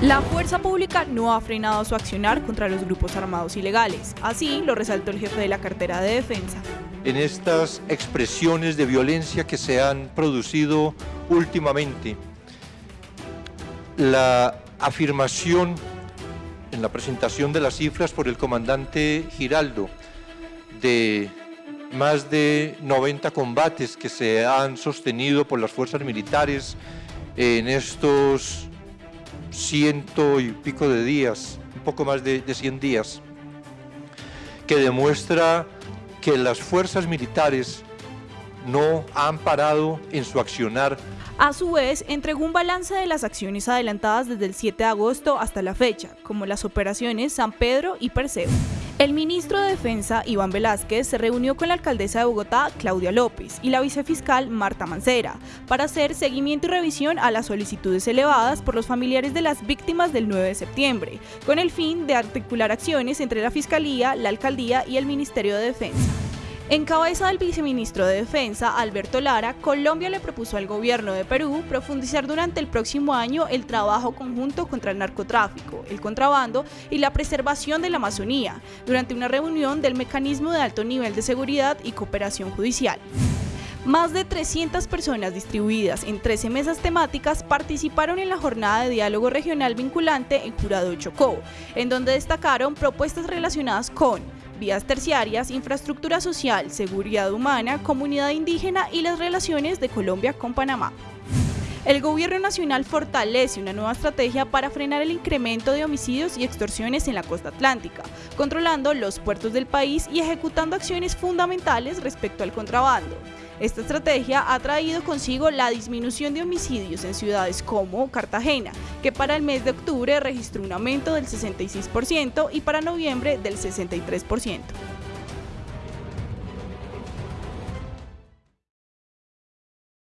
La fuerza pública no ha frenado su accionar contra los grupos armados ilegales. Así lo resaltó el jefe de la cartera de defensa. En estas expresiones de violencia que se han producido últimamente, la afirmación en la presentación de las cifras por el comandante Giraldo de más de 90 combates que se han sostenido por las fuerzas militares en estos ciento y pico de días, un poco más de, de 100 días, que demuestra que las fuerzas militares no han parado en su accionar a su vez, entregó un balance de las acciones adelantadas desde el 7 de agosto hasta la fecha, como las operaciones San Pedro y Perseo. El ministro de Defensa, Iván Velázquez, se reunió con la alcaldesa de Bogotá, Claudia López, y la vicefiscal, Marta Mancera, para hacer seguimiento y revisión a las solicitudes elevadas por los familiares de las víctimas del 9 de septiembre, con el fin de articular acciones entre la Fiscalía, la Alcaldía y el Ministerio de Defensa. En cabeza del viceministro de Defensa, Alberto Lara, Colombia le propuso al gobierno de Perú profundizar durante el próximo año el trabajo conjunto contra el narcotráfico, el contrabando y la preservación de la Amazonía, durante una reunión del Mecanismo de Alto Nivel de Seguridad y Cooperación Judicial. Más de 300 personas distribuidas en 13 mesas temáticas participaron en la jornada de diálogo regional vinculante en Jurado Chocó, en donde destacaron propuestas relacionadas con vías terciarias, infraestructura social, seguridad humana, comunidad indígena y las relaciones de Colombia con Panamá. El gobierno nacional fortalece una nueva estrategia para frenar el incremento de homicidios y extorsiones en la costa atlántica, controlando los puertos del país y ejecutando acciones fundamentales respecto al contrabando. Esta estrategia ha traído consigo la disminución de homicidios en ciudades como Cartagena, que para el mes de octubre registró un aumento del 66% y para noviembre del 63%.